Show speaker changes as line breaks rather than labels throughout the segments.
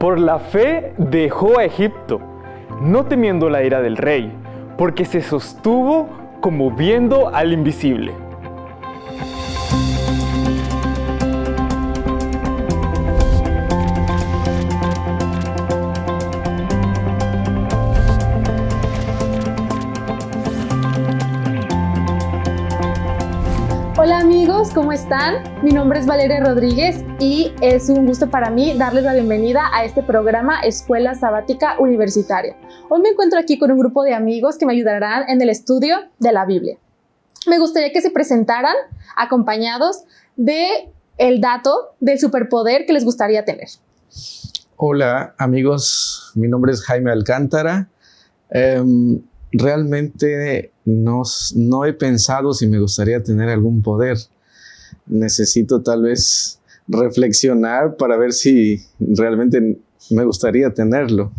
Por la fe dejó a Egipto, no temiendo la ira del rey, porque se sostuvo como viendo al invisible.
Amigos, ¿cómo están? Mi nombre es Valeria Rodríguez y es un gusto para mí darles la bienvenida a este programa Escuela Sabática Universitaria. Hoy me encuentro aquí con un grupo de amigos que me ayudarán en el estudio de la Biblia. Me gustaría que se presentaran acompañados de el dato del superpoder que les gustaría tener.
Hola amigos, mi nombre es Jaime Alcántara. Em, realmente no, no he pensado si me gustaría tener algún poder. Necesito tal vez reflexionar para ver si realmente me gustaría tenerlo.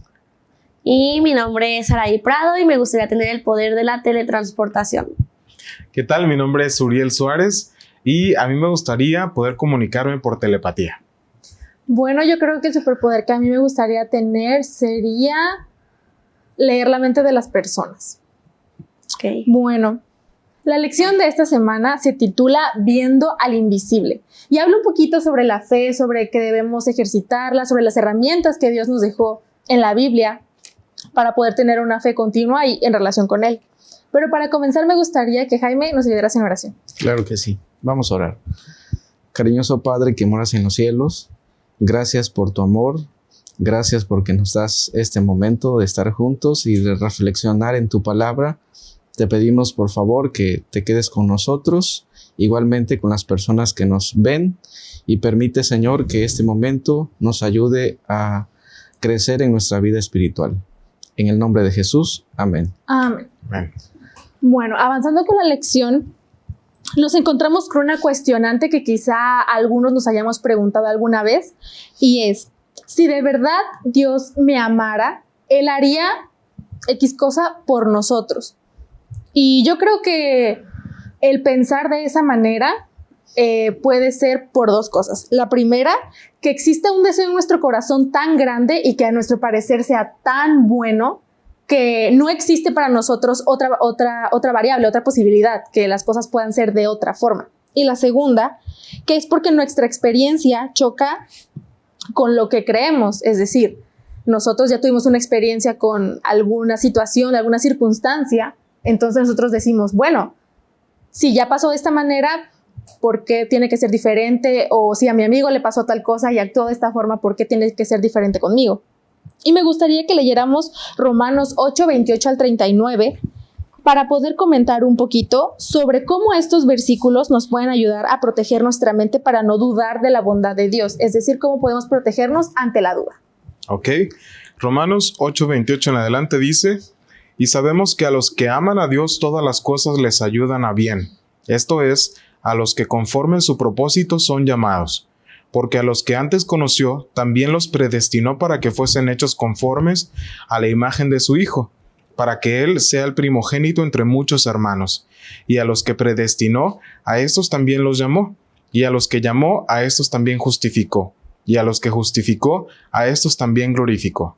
Y mi nombre es Araí Prado y me gustaría tener el poder de la teletransportación.
¿Qué tal? Mi nombre es Uriel Suárez y a mí me gustaría poder comunicarme por telepatía.
Bueno, yo creo que el superpoder que a mí me gustaría tener sería leer la mente de las personas.
Okay.
Bueno, la lección de esta semana se titula Viendo al Invisible y habla un poquito sobre la fe, sobre que debemos ejercitarla, sobre las herramientas que Dios nos dejó en la Biblia para poder tener una fe continua y en relación con Él. Pero para comenzar me gustaría que Jaime nos ayudara en oración.
Claro que sí. Vamos a orar. Cariñoso Padre que moras en los cielos, gracias por tu amor, Gracias porque nos das este momento de estar juntos y de reflexionar en tu palabra. Te pedimos por favor que te quedes con nosotros, igualmente con las personas que nos ven y permite Señor que este momento nos ayude a crecer en nuestra vida espiritual. En el nombre de Jesús, amén.
Amén. amén. Bueno, avanzando con la lección, nos encontramos con una cuestionante que quizá algunos nos hayamos preguntado alguna vez y es, si de verdad Dios me amara, Él haría X cosa por nosotros. Y yo creo que el pensar de esa manera eh, puede ser por dos cosas. La primera, que exista un deseo en nuestro corazón tan grande y que a nuestro parecer sea tan bueno que no existe para nosotros otra, otra, otra variable, otra posibilidad, que las cosas puedan ser de otra forma. Y la segunda, que es porque nuestra experiencia choca con lo que creemos, es decir, nosotros ya tuvimos una experiencia con alguna situación, alguna circunstancia, entonces nosotros decimos, bueno, si ya pasó de esta manera, ¿por qué tiene que ser diferente? O si a mi amigo le pasó tal cosa y actuó de esta forma, ¿por qué tiene que ser diferente conmigo? Y me gustaría que leyéramos Romanos 8, 28 al 39 para poder comentar un poquito sobre cómo estos versículos nos pueden ayudar a proteger nuestra mente para no dudar de la bondad de Dios, es decir, cómo podemos protegernos ante la duda.
Ok, Romanos 8:28 en adelante dice, y sabemos que a los que aman a Dios todas las cosas les ayudan a bien, esto es, a los que conforme su propósito son llamados porque a los que antes conoció también los predestinó para que fuesen hechos conformes a la imagen de su Hijo, para que Él sea el primogénito entre muchos hermanos. Y a los que predestinó, a estos también los llamó. Y a los que llamó, a estos también justificó. Y a los que justificó, a estos también glorificó.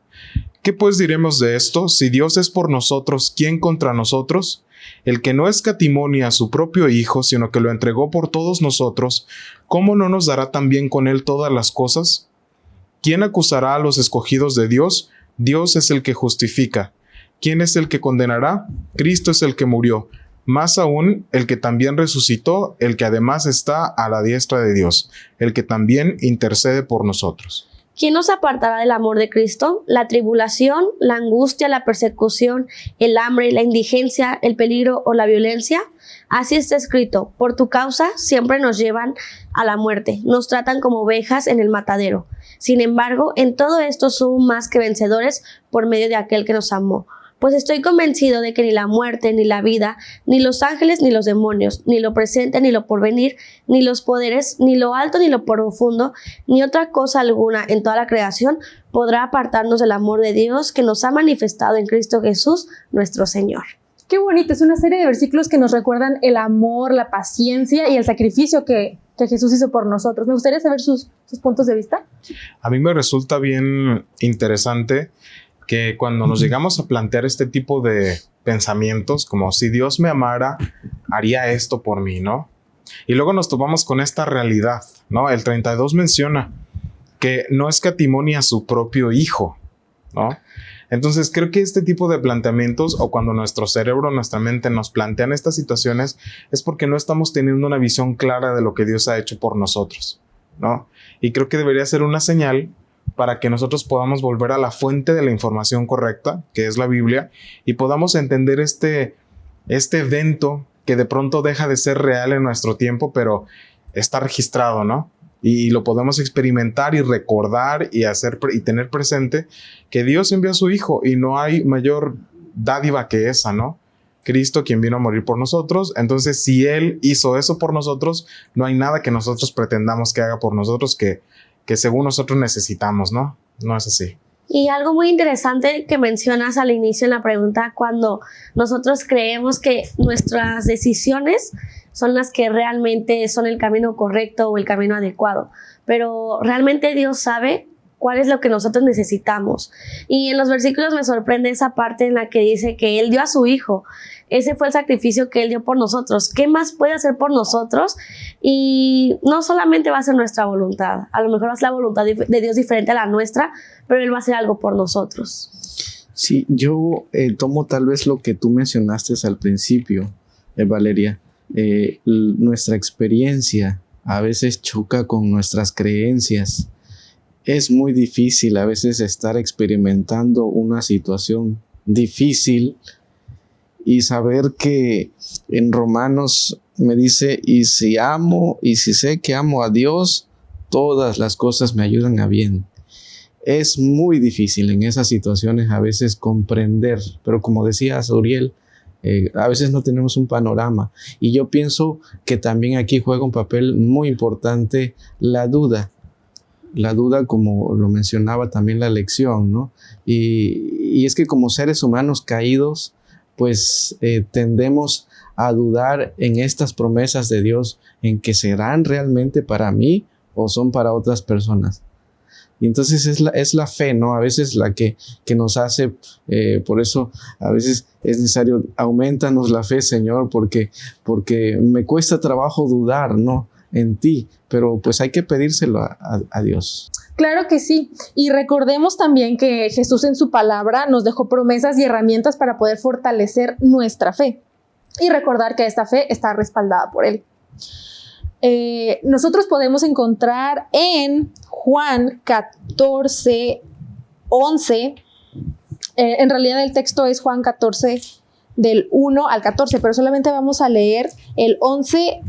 ¿Qué pues diremos de esto? Si Dios es por nosotros, ¿quién contra nosotros? El que no escatimonia a su propio Hijo, sino que lo entregó por todos nosotros, ¿cómo no nos dará también con él todas las cosas? ¿Quién acusará a los escogidos de Dios? Dios es el que justifica. ¿Quién es el que condenará? Cristo es el que murió, más aún el que también resucitó, el que además está a la diestra de Dios, el que también intercede por nosotros.
¿Quién nos apartará del amor de Cristo? La tribulación, la angustia, la persecución, el hambre, la indigencia, el peligro o la violencia. Así está escrito, por tu causa siempre nos llevan a la muerte, nos tratan como ovejas en el matadero. Sin embargo, en todo esto somos más que vencedores por medio de aquel que nos amó pues estoy convencido de que ni la muerte, ni la vida, ni los ángeles, ni los demonios, ni lo presente, ni lo porvenir, ni los poderes, ni lo alto, ni lo profundo, ni otra cosa alguna en toda la creación podrá apartarnos del amor de Dios que nos ha manifestado en Cristo Jesús, nuestro Señor.
Qué bonito, es una serie de versículos que nos recuerdan el amor, la paciencia y el sacrificio que que Jesús hizo por nosotros. Me gustaría saber sus, sus puntos de vista.
A mí me resulta bien interesante que cuando nos llegamos a plantear este tipo de pensamientos, como si Dios me amara, haría esto por mí, ¿no? Y luego nos topamos con esta realidad, ¿no? El 32 menciona que no escatimonia a su propio hijo, ¿no? Entonces creo que este tipo de planteamientos o cuando nuestro cerebro, nuestra mente nos plantean estas situaciones es porque no estamos teniendo una visión clara de lo que Dios ha hecho por nosotros, ¿no? Y creo que debería ser una señal para que nosotros podamos volver a la fuente de la información correcta, que es la Biblia, y podamos entender este, este evento que de pronto deja de ser real en nuestro tiempo, pero está registrado, ¿no? Y lo podemos experimentar y recordar y hacer y tener presente que Dios envió a su Hijo y no hay mayor dádiva que esa, ¿no? Cristo quien vino a morir por nosotros. Entonces, si Él hizo eso por nosotros, no hay nada que nosotros pretendamos que haga por nosotros que, que según nosotros necesitamos, ¿no? No es así.
Y algo muy interesante que mencionas al inicio en la pregunta, cuando nosotros creemos que nuestras decisiones son las que realmente son el camino correcto o el camino adecuado, pero realmente Dios sabe cuál es lo que nosotros necesitamos. Y en los versículos me sorprende esa parte en la que dice que Él dio a su Hijo. Ese fue el sacrificio que Él dio por nosotros. ¿Qué más puede hacer por nosotros? Y no solamente va a ser nuestra voluntad, a lo mejor es la voluntad de Dios diferente a la nuestra, pero Él va a hacer algo por nosotros.
Sí, yo eh, tomo tal vez lo que tú mencionaste al principio, eh, Valeria. Eh, nuestra experiencia a veces choca con nuestras creencias es muy difícil a veces estar experimentando una situación difícil y saber que en Romanos me dice, y si amo y si sé que amo a Dios, todas las cosas me ayudan a bien. Es muy difícil en esas situaciones a veces comprender, pero como decía Uriel, eh, a veces no tenemos un panorama. Y yo pienso que también aquí juega un papel muy importante la duda la duda, como lo mencionaba también la lección, ¿no? Y, es que como seres humanos caídos, pues eh, tendemos a dudar en estas promesas de Dios, en que serán realmente para mí o son para otras personas. Y entonces es la, es la fe, ¿no? A veces la que, que nos hace, eh, por eso a veces es necesario, aumentanos la fe, Señor, porque, porque me cuesta trabajo dudar, ¿no? En ti, pero pues hay que pedírselo a, Dios.
Claro que sí. Y recordemos también que Jesús en su palabra nos dejó promesas y herramientas para poder fortalecer nuestra fe. Y recordar que esta fe está respaldada por Él. Eh, nosotros podemos encontrar en Juan 14, 11, eh, en realidad el texto es Juan 14 del 1 al 14, pero solamente vamos a leer el 11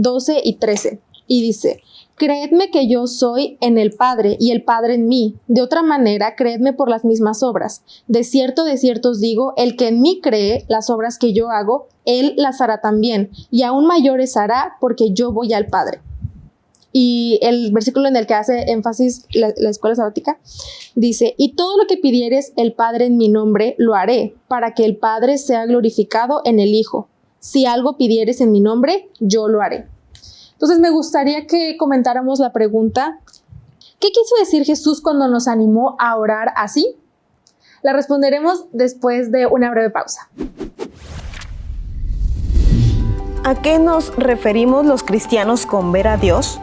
12 y 13. Y dice, Creedme que yo soy en el Padre y el Padre en mí. De otra manera, creedme por las mismas obras. De cierto, de cierto os digo, el que en mí cree las obras que yo hago, él las hará también, y aún mayores hará porque yo voy al Padre. Y el versículo en el que hace énfasis la, la, escuela sabática dice, y todo lo que pidieres el Padre en mi nombre, lo haré, para que el Padre sea glorificado en el Hijo si algo pidieres en mi nombre, yo lo haré. Entonces me gustaría que comentáramos la pregunta, ¿qué quiso decir Jesús cuando nos animó a orar así? La responderemos después de una breve pausa.
¿A qué nos referimos los cristianos con ver a Dios?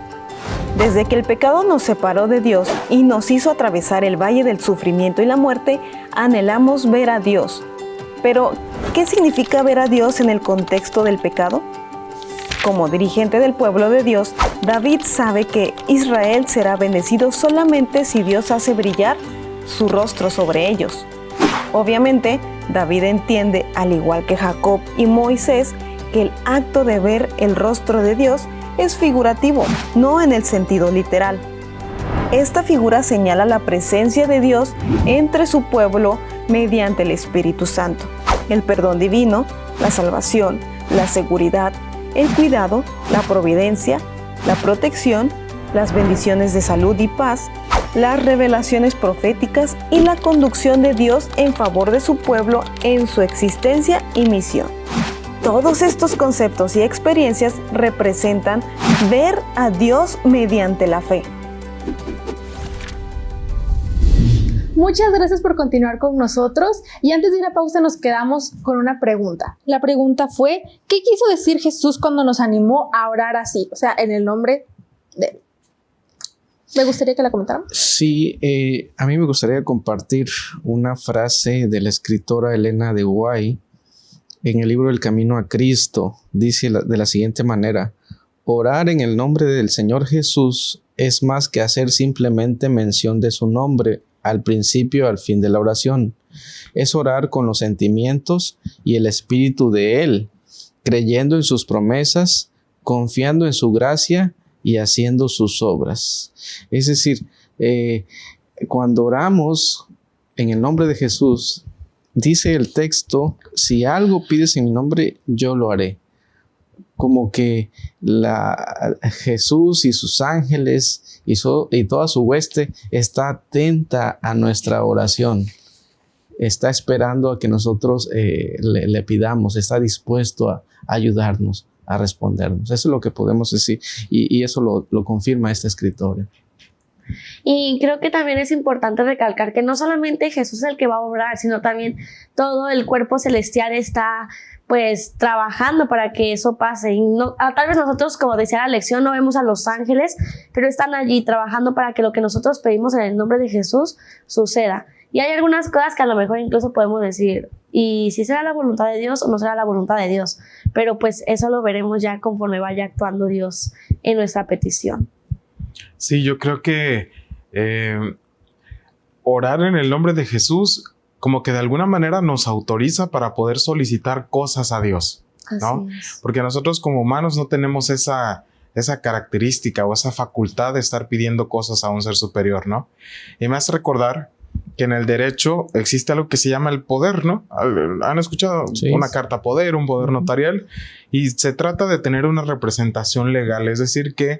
Desde que el pecado nos separó de Dios y nos hizo atravesar el valle del sufrimiento y la muerte, anhelamos ver a Dios, pero, ¿qué significa ver a Dios en el contexto del pecado? Como dirigente del pueblo de Dios, David sabe que Israel será bendecido solamente si Dios hace brillar su rostro sobre ellos. Obviamente, David entiende, al igual que Jacob y Moisés, que el acto de ver el rostro de Dios es figurativo, no en el sentido literal. Esta figura señala la presencia de Dios entre su pueblo mediante el Espíritu Santo el perdón divino, la salvación, la seguridad, el cuidado, la providencia, la protección, las bendiciones de salud y paz, las revelaciones proféticas y la conducción de Dios en favor de su pueblo en su existencia y misión. Todos estos conceptos y experiencias representan ver a Dios mediante la fe.
Muchas gracias por continuar con nosotros y antes de ir a pausa nos quedamos con una pregunta. La pregunta fue, ¿qué quiso decir Jesús cuando nos animó a orar así? O sea, en el nombre de él. Me gustaría que la comentaran.
Sí, eh, a mí me gustaría compartir una frase de la escritora Elena de Guay en el libro El Camino a Cristo. Dice de la siguiente manera, orar en el nombre del Señor Jesús es más que hacer simplemente mención de su nombre al principio al fin de la oración. Es orar con los sentimientos y el espíritu de Él, creyendo en sus promesas, confiando en su gracia y haciendo sus obras. Es decir, eh, cuando oramos en el nombre de Jesús, dice el texto, si algo pides en mi nombre, yo lo haré como que Jesús y sus ángeles y, toda su hueste está atenta a nuestra oración. Está esperando a que nosotros eh, le, pidamos, está dispuesto a, ayudarnos, a respondernos. Eso es lo que podemos decir y, eso lo, lo confirma esta escritora.
Y creo que también es importante recalcar que no solamente Jesús es el que va a obrar, sino también todo el cuerpo celestial está pues trabajando para que eso pase. Y ah, tal vez nosotros, como decía la lección, no vemos a los ángeles, pero están allí trabajando para que lo que nosotros pedimos en el nombre de Jesús suceda. Y hay algunas cosas que a lo mejor incluso podemos decir, y si será la voluntad de Dios o no será la voluntad de Dios, pero pues eso lo veremos ya conforme vaya actuando Dios en nuestra petición.
Sí, yo creo que eh, orar en el nombre de Jesús como que de alguna manera nos autoriza para poder solicitar cosas a Dios, ¿no? Porque nosotros como humanos no tenemos esa, esa característica o esa facultad de estar pidiendo cosas a un ser superior, ¿no? Y me hace recordar que en el derecho existe algo que se llama el poder, ¿no? Han escuchado una carta poder, un poder notarial, y se trata de tener una representación legal, es decir, que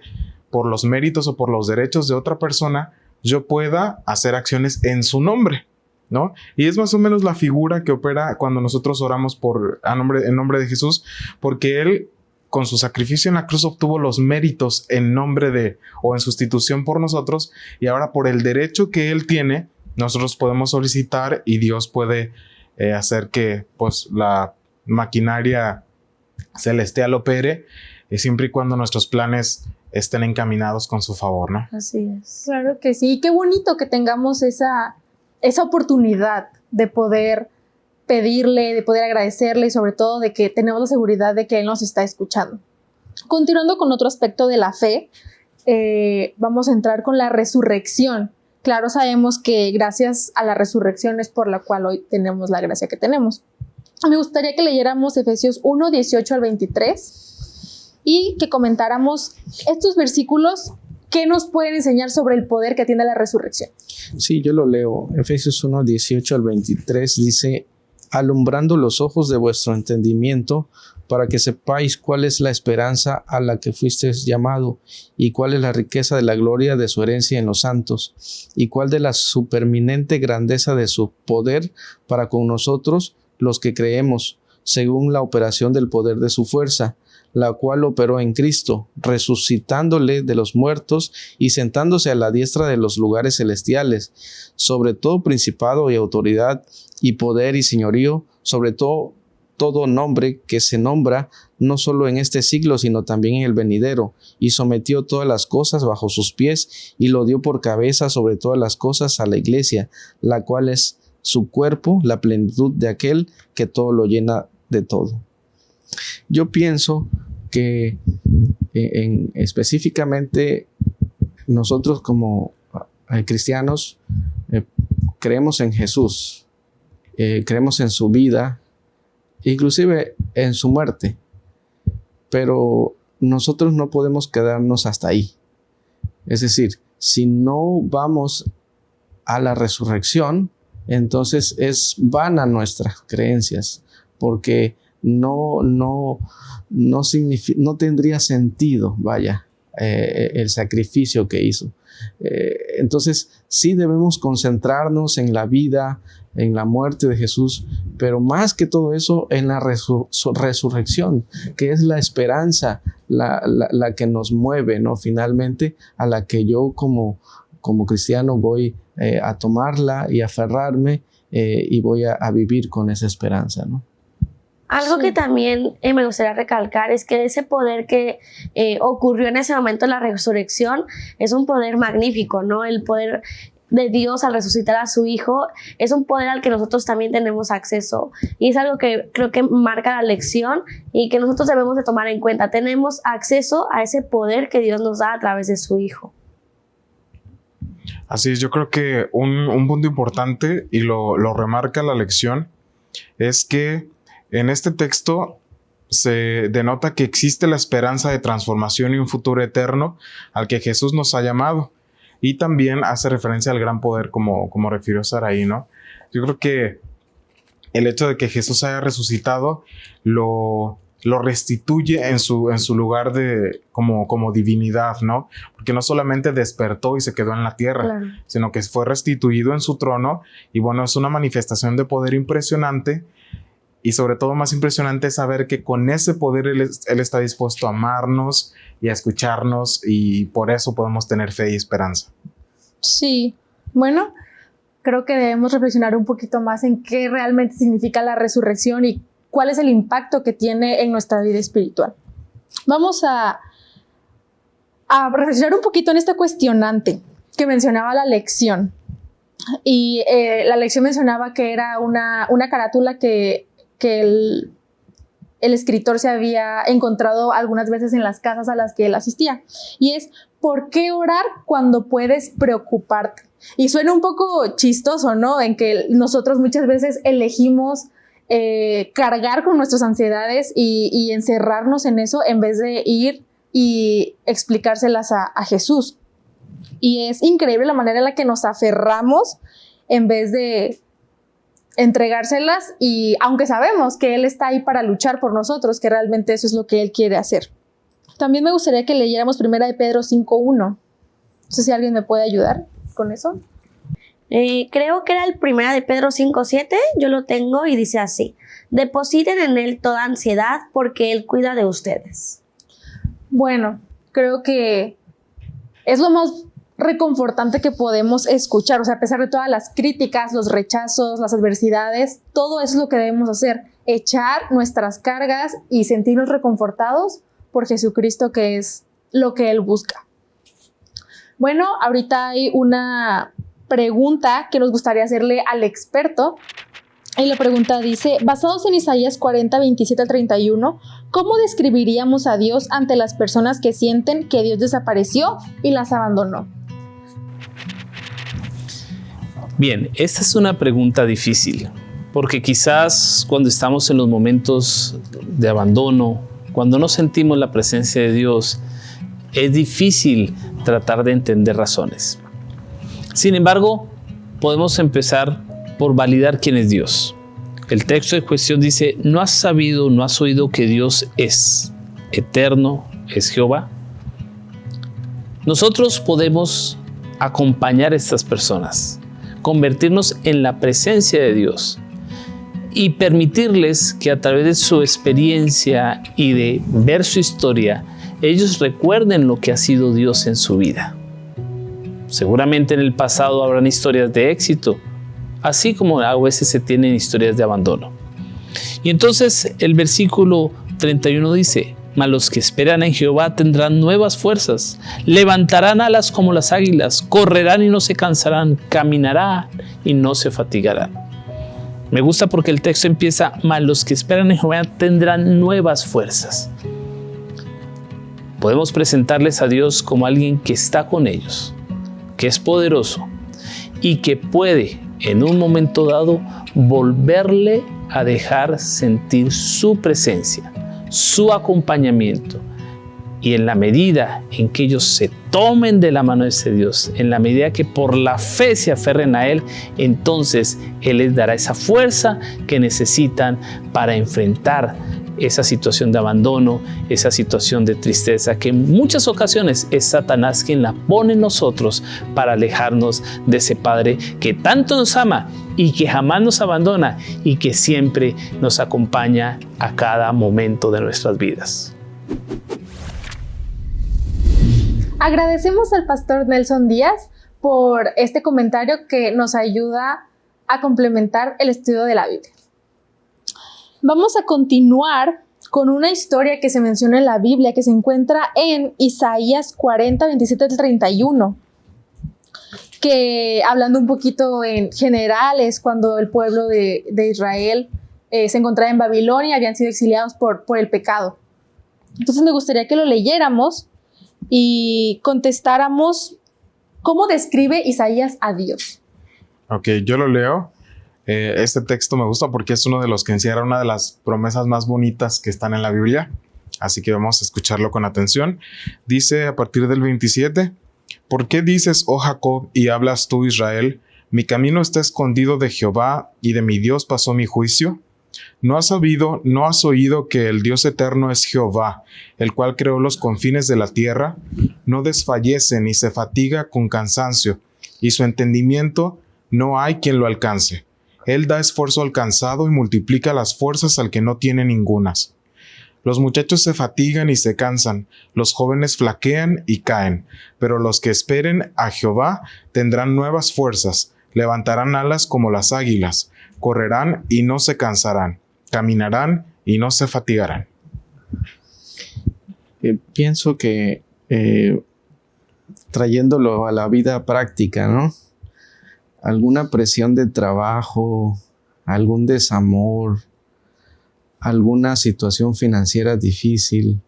por los méritos o por los derechos de otra persona, yo pueda hacer acciones en su nombre. ¿No? Y es más o menos la figura que opera cuando nosotros oramos por, a nombre, en nombre de Jesús, porque Él con su sacrificio en la cruz obtuvo los méritos en nombre de o en sustitución por nosotros y ahora por el derecho que Él tiene, nosotros podemos solicitar y Dios puede eh, hacer que pues la maquinaria celestial opere eh, siempre y cuando nuestros planes estén encaminados con su favor, ¿no?
Así es. Claro que sí. Qué bonito que tengamos esa esa oportunidad de poder pedirle, de poder agradecerle y sobre todo de que tenemos la seguridad de que Él nos está escuchando. Continuando con otro aspecto de la fe, eh, vamos a entrar con la resurrección. Claro, sabemos que gracias a la resurrección es por la cual hoy tenemos la gracia que tenemos. Me gustaría que leyéramos Efesios 1, 18 al 23 y que comentáramos estos versículos ¿Qué nos pueden enseñar sobre el poder que tiene la resurrección?
Sí, yo lo leo. Efesios 1, 18 al 23 dice, alumbrando los ojos de vuestro entendimiento, para que sepáis cuál es la esperanza a la que fuisteis llamado, y cuál es la riqueza de la gloria de su herencia en los santos, y cuál de la superminente grandeza de su poder para con nosotros, los que creemos, según la operación del poder de su fuerza la cual operó en Cristo, resucitándole de los muertos y sentándose a la diestra de los lugares celestiales, sobre todo principado y autoridad y poder y señorío, sobre todo todo nombre que se nombra no solo en este siglo, sino también en el venidero, y sometió todas las cosas bajo sus pies, y lo dio por cabeza sobre todas las cosas a la iglesia, la cual es su cuerpo, la plenitud de aquel que todo lo llena de todo. Yo pienso que eh, en, específicamente nosotros como eh, cristianos eh, creemos en Jesús, creemos en su vida, inclusive en su muerte, pero nosotros no podemos quedarnos hasta ahí. Es decir, si no vamos a la resurrección, entonces es vana nuestras creencias, porque no, no, no, tendría sentido, vaya, eh, el sacrificio que hizo. Eh, entonces, sí debemos concentrarnos en la vida, en la muerte de Jesús, pero más que todo eso, en la resurrección, que es la esperanza, la, que nos mueve, ¿no? Finalmente, a la que yo como, como cristiano voy eh, a tomarla y aferrarme y voy a, vivir con esa esperanza.
Algo que también eh, me gustaría recalcar es que ese poder que eh, ocurrió en ese momento de la resurrección es un poder magnífico, ¿no? El poder de Dios al resucitar a su Hijo es un poder al que nosotros también tenemos acceso y es algo que creo que marca la lección y que nosotros debemos de tomar en cuenta. Tenemos acceso a ese poder que Dios nos da a través de su Hijo.
Así es, yo creo que un, punto importante y lo, lo remarca la lección es que en este texto se denota que existe la esperanza de transformación y un futuro eterno al que Jesús nos ha llamado. Y también hace referencia al gran poder, como, como refirió Saraí, ¿no? Yo creo que el hecho de que Jesús haya resucitado lo, lo restituye en su, en su lugar de como, como divinidad, ¿no? Porque no solamente despertó y se quedó en la tierra, sino que fue restituido en su trono y bueno, es una manifestación de poder impresionante y sobre todo más impresionante es saber que con ese poder él, está dispuesto a amarnos y a escucharnos y por eso podemos tener fe y esperanza.
Sí, bueno, creo que debemos reflexionar un poquito más en qué realmente significa la resurrección y cuál es el impacto que tiene en nuestra vida espiritual. Vamos a, a reflexionar un poquito en esta cuestionante que mencionaba la lección. Y eh, la lección mencionaba que era una, una carátula que que el, escritor se había encontrado algunas veces en las casas a las que él asistía. Y es, ¿por qué orar cuando puedes preocuparte? Y suena un poco chistoso, ¿no? En que nosotros muchas veces elegimos eh, cargar con nuestras ansiedades y, encerrarnos en eso en vez de ir y explicárselas a, a Jesús. Y es increíble la manera en la que nos aferramos en vez de entregárselas y aunque sabemos que Él está ahí para luchar por nosotros, que realmente eso es lo que Él quiere hacer. También me gustaría que leyéramos primera de Pedro 5.1. No sé si alguien me puede ayudar con eso.
Eh, creo que era el primera de Pedro 5.7, yo lo tengo y dice así, depositen en Él toda ansiedad porque Él cuida de ustedes.
Bueno, creo que es lo más reconfortante que podemos escuchar. O sea, a pesar de todas las críticas, los rechazos, las adversidades, todo eso es lo que debemos hacer. Echar nuestras cargas y sentirnos reconfortados por Jesucristo, que es lo que Él busca. Bueno, ahorita hay una pregunta que nos gustaría hacerle al experto. Y la pregunta dice, basados en Isaías 40, 27 al 31, ¿cómo describiríamos a Dios ante las personas que sienten que Dios desapareció y las abandonó?
Bien, esta es una pregunta difícil, porque quizás cuando estamos en los momentos de abandono, cuando no sentimos la presencia de Dios, es difícil tratar de entender razones. Sin embargo, podemos empezar por validar quién es Dios. El texto de cuestión dice, ¿no has sabido, no has oído que Dios es eterno, es Jehová? Nosotros podemos acompañar a estas personas convertirnos en la presencia de Dios y permitirles que a través de su experiencia y de ver su historia, ellos recuerden lo que ha sido Dios en su vida. Seguramente en el pasado habrán historias de éxito, así como a veces se tienen historias de abandono. Y entonces el versículo 31 dice, mas los que esperan en Jehová tendrán nuevas fuerzas, levantarán alas como las águilas, correrán y no se cansarán, caminarán y no se fatigarán. Me gusta porque el texto empieza, mas los que esperan en Jehová tendrán nuevas fuerzas. Podemos presentarles a Dios como alguien que está con ellos, que es poderoso y que puede en un momento dado volverle a dejar sentir su presencia su acompañamiento. Y en la medida en que ellos se tomen de la mano de ese Dios, en la medida que por la fe se aferren a Él, entonces Él les dará esa fuerza que necesitan para enfrentar esa situación de abandono, esa situación de tristeza, que en muchas ocasiones es Satanás quien la pone en nosotros para alejarnos de ese Padre que tanto nos ama y que jamás nos abandona y que siempre nos acompaña a cada momento de nuestras vidas.
Agradecemos al pastor Nelson Díaz por este comentario que nos ayuda a complementar el estudio de la Biblia. Vamos a continuar con una historia que se menciona en la Biblia, que se encuentra en Isaías 40, 27 al 31, que hablando un poquito en general es cuando el pueblo de, Israel eh, se encontraba en Babilonia, habían sido exiliados por, por el pecado. Entonces me gustaría que lo leyéramos y contestáramos cómo describe Isaías a Dios.
Ok, yo lo leo. Eh, este texto me gusta porque es uno de los que encierra una de las promesas más bonitas que están en la Biblia. Así que vamos a escucharlo con atención. Dice a partir del 27, ¿por qué dices, oh Jacob, y hablas tú, Israel? Mi camino está escondido de Jehová y de mi Dios pasó mi juicio. ¿No has sabido, no has oído que el Dios eterno es Jehová, el cual creó los confines de la tierra? No desfallece ni se fatiga con cansancio, y su entendimiento no hay quien lo alcance. Él da esfuerzo alcanzado y multiplica las fuerzas al que no tiene ningunas. Los muchachos se fatigan y se cansan, los jóvenes flaquean y caen, pero los que esperen a Jehová tendrán nuevas fuerzas, levantarán alas como las águilas, correrán y no se cansarán, caminarán y no se fatigarán.
Eh, pienso que eh, trayéndolo a la vida práctica, ¿no? Alguna presión de trabajo, algún desamor, alguna situación financiera difícil,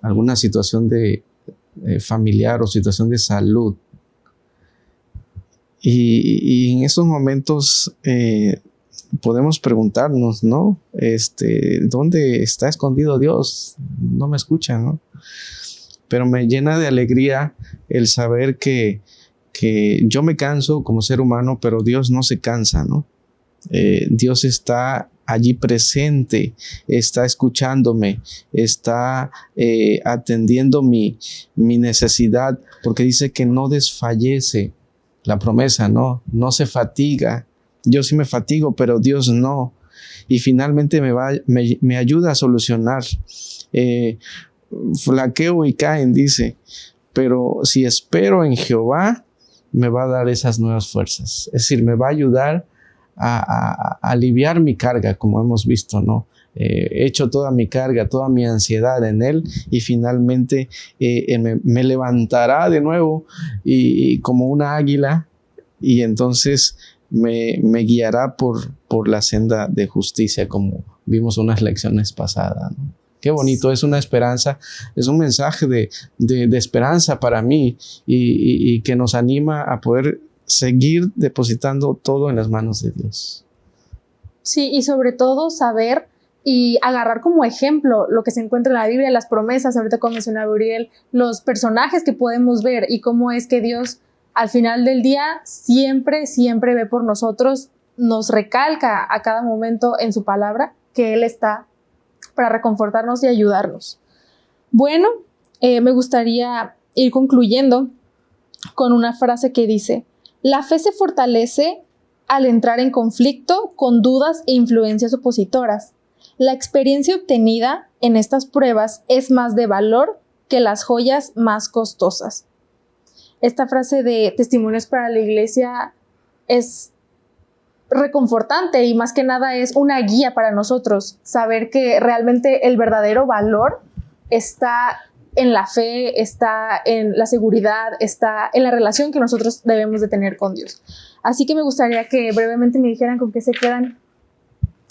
alguna situación de eh, familiar o situación de salud. Y, en esos momentos podemos preguntarnos, ¿no? Este, ¿dónde está escondido Dios? No me escucha, ¿no? Pero me llena de alegría el saber que, que yo me canso como ser humano, pero Dios no se cansa, ¿no? Eh, Dios está allí presente, está escuchándome, está eh, atendiendo mi, mi necesidad, porque dice que no desfallece la promesa, ¿no? No se fatiga, yo sí me fatigo, pero Dios no. Y finalmente me, va, me, ayuda a solucionar. Eh, flaqueo y caen, dice. Pero si espero en Jehová, me va a dar esas nuevas fuerzas. Es decir, me va a ayudar a, aliviar mi carga, como hemos visto, ¿no? Eh, he hecho toda mi carga, toda mi ansiedad en Él y finalmente eh, me, levantará de nuevo y, como una águila y entonces me, guiará por, por la senda de justicia, como vimos unas lecciones pasadas. Qué bonito, es una esperanza, es un mensaje de, esperanza para mí y, que nos anima a poder seguir depositando todo en las manos de Dios.
Sí, y sobre todo saber y agarrar como ejemplo lo que se encuentra en la Biblia, las promesas, ahorita como mencionaba Uriel, los personajes que podemos ver y cómo es que Dios al final del día siempre, siempre ve por nosotros, nos recalca a cada momento en su palabra que Él está para reconfortarnos y ayudarnos. Bueno, eh, me gustaría ir concluyendo con una frase que dice, la fe se fortalece al entrar en conflicto con dudas e influencias opositoras. La experiencia obtenida en estas pruebas es más de valor que las joyas más costosas esta frase de testimonios para la iglesia es reconfortante y más que nada es una guía para nosotros, saber que realmente el verdadero valor está en la fe, está en la seguridad, está en la relación que nosotros debemos de tener con Dios. Así que me gustaría que brevemente me dijeran con qué se quedan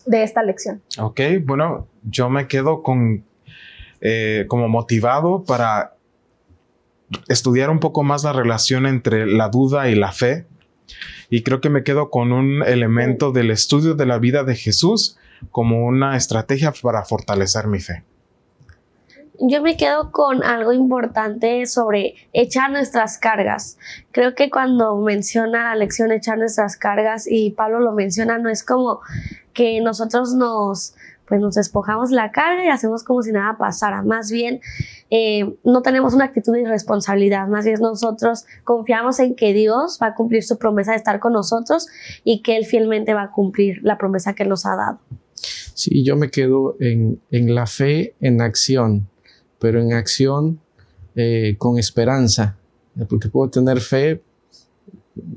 de esta lección.
Ok, bueno, yo me quedo con eh, como motivado para estudiar un poco más la relación entre la duda y la fe. Y creo que me quedo con un elemento del estudio de la vida de Jesús como una estrategia para fortalecer mi fe.
Yo me quedo con algo importante sobre echar nuestras cargas. Creo que cuando menciona la lección echar nuestras cargas y Pablo lo menciona, no es como que nosotros nos pues nos despojamos la carga y hacemos como si nada pasara. Más bien, eh, no tenemos una actitud de irresponsabilidad, más bien nosotros confiamos en que Dios va a cumplir su promesa de estar con nosotros y que Él fielmente va a cumplir la promesa que nos ha dado.
Sí, yo me quedo en, la fe en acción, pero en acción eh, con esperanza, porque puedo tener fe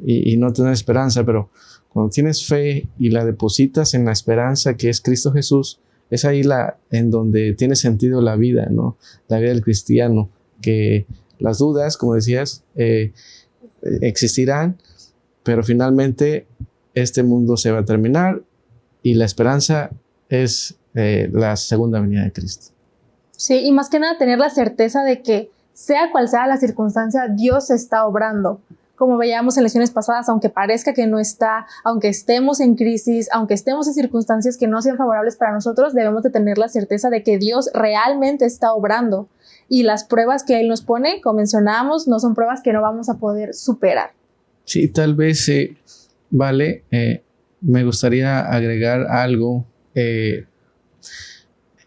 y, y no tener esperanza, pero cuando tienes fe y la depositas en la esperanza que es Cristo Jesús, es ahí la, en donde tiene sentido la vida, ¿no? La vida del cristiano, que las dudas, como decías, eh, existirán, pero finalmente este mundo se va a terminar y la esperanza es eh, la segunda venida de Cristo.
Sí, y más que nada tener la certeza de que sea cual sea la circunstancia, Dios está obrando como veíamos en lecciones pasadas, aunque parezca que no está, aunque estemos en crisis, aunque estemos en circunstancias que no sean favorables para nosotros, debemos de tener la certeza de que Dios realmente está obrando. Y las pruebas que Él nos pone, como mencionábamos, no son pruebas que no vamos a poder superar.
Sí, tal vez, eh, vale, eh, me gustaría agregar algo eh,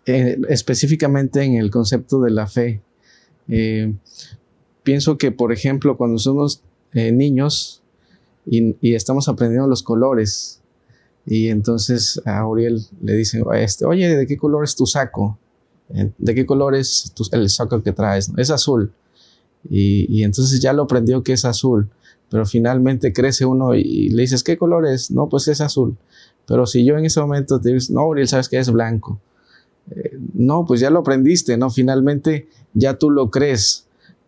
específicamente en el concepto de la fe. pienso que, por ejemplo, cuando somos eh, niños y, estamos aprendiendo los colores. Y entonces a Auriel le dicen, este, oye, ¿de qué color es tu saco? Eh, ¿De qué color es el saco que traes? Es azul. Y, entonces ya lo aprendió que es azul. Pero finalmente crece uno y, le dices, ¿qué color es? No, pues es azul. Pero si yo en ese momento te digo, no, Auriel, sabes que es blanco. Eh, no, pues ya lo aprendiste, ¿no? Finalmente ya tú lo crees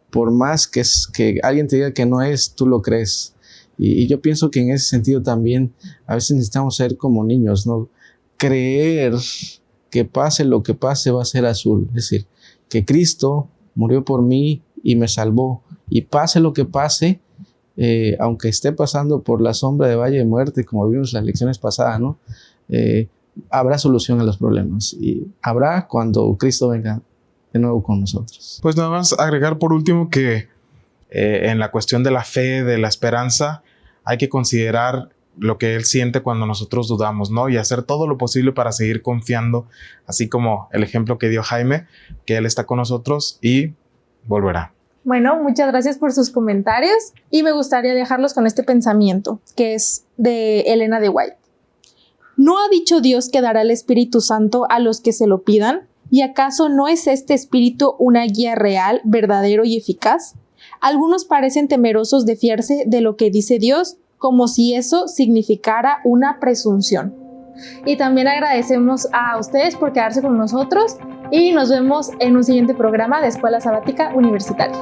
por más que, que alguien te diga que no es, tú lo crees. Y, yo pienso que en ese sentido también a veces necesitamos ser como niños, ¿no? Creer que pase lo que pase va a ser azul. Es decir, que Cristo murió por mí y me salvó. Y pase lo que pase, eh, aunque esté pasando por la sombra de valle de muerte, como vimos las lecciones pasadas, ¿no? Eh, habrá solución a los problemas. Y habrá cuando Cristo venga de nuevo con nosotros.
Pues nada más agregar por último que eh, en la cuestión de la fe, de la esperanza, hay que considerar lo que Él siente cuando nosotros dudamos, ¿no? Y hacer todo lo posible para seguir confiando, así como el ejemplo que dio Jaime, que Él está con nosotros y volverá.
Bueno, muchas gracias por sus comentarios y me gustaría dejarlos con este pensamiento, que es de Elena de White. ¿No ha dicho Dios que dará el Espíritu Santo a los que se lo pidan? ¿Y acaso no es este espíritu una guía real, verdadero y eficaz? Algunos parecen temerosos de fiarse de lo que dice Dios, como si eso significara una presunción. Y también agradecemos a ustedes por quedarse con nosotros y nos vemos en un siguiente programa de Escuela Sabática Universitaria.